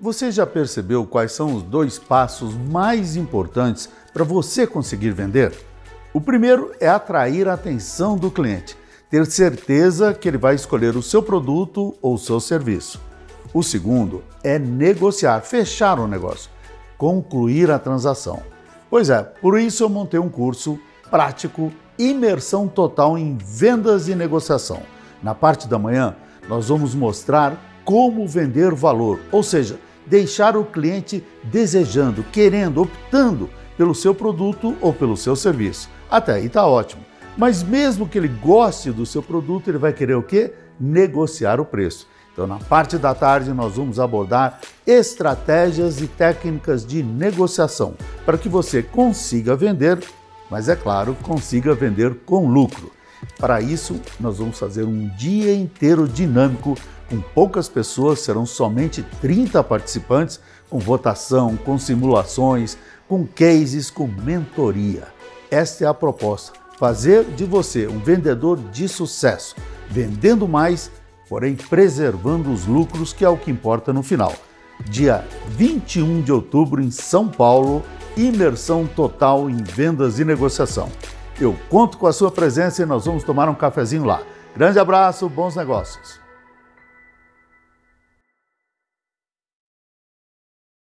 Você já percebeu quais são os dois passos mais importantes para você conseguir vender? O primeiro é atrair a atenção do cliente, ter certeza que ele vai escolher o seu produto ou o seu serviço. O segundo é negociar, fechar o negócio, concluir a transação. Pois é, por isso eu montei um curso prático, imersão total em vendas e negociação. Na parte da manhã, nós vamos mostrar como vender valor, ou seja, deixar o cliente desejando, querendo, optando pelo seu produto ou pelo seu serviço. Até aí está ótimo. Mas mesmo que ele goste do seu produto, ele vai querer o quê? Negociar o preço. Então, na parte da tarde, nós vamos abordar estratégias e técnicas de negociação para que você consiga vender, mas é claro, consiga vender com lucro. Para isso, nós vamos fazer um dia inteiro dinâmico com poucas pessoas, serão somente 30 participantes, com votação, com simulações, com cases, com mentoria. Esta é a proposta, fazer de você um vendedor de sucesso, vendendo mais, porém preservando os lucros, que é o que importa no final. Dia 21 de outubro em São Paulo, imersão total em vendas e negociação. Eu conto com a sua presença e nós vamos tomar um cafezinho lá. Grande abraço, bons negócios!